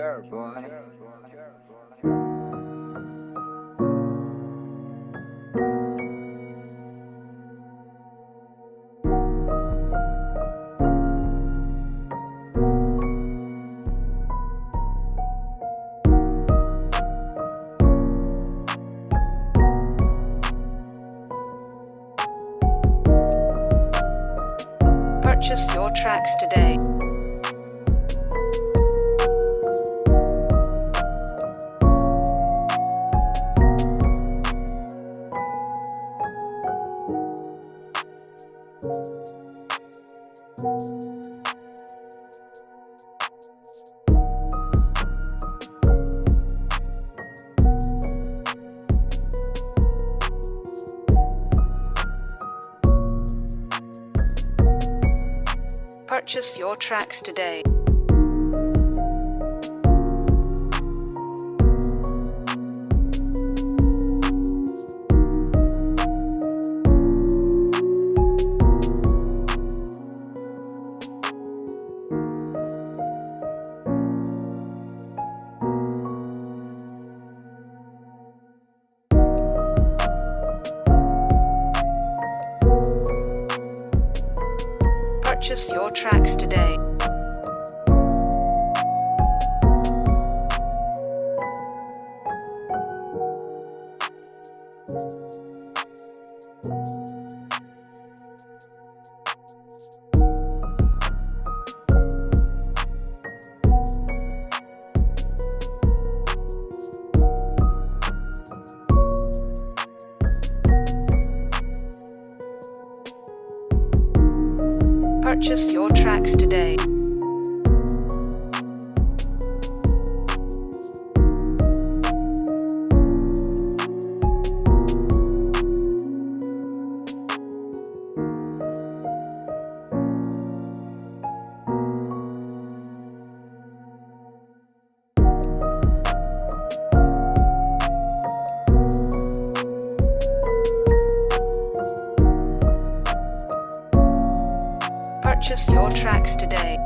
Sure, boy. Purchase your tracks today. Purchase your tracks today. Your tracks today. Purchase your tracks today. Purchase your tracks today.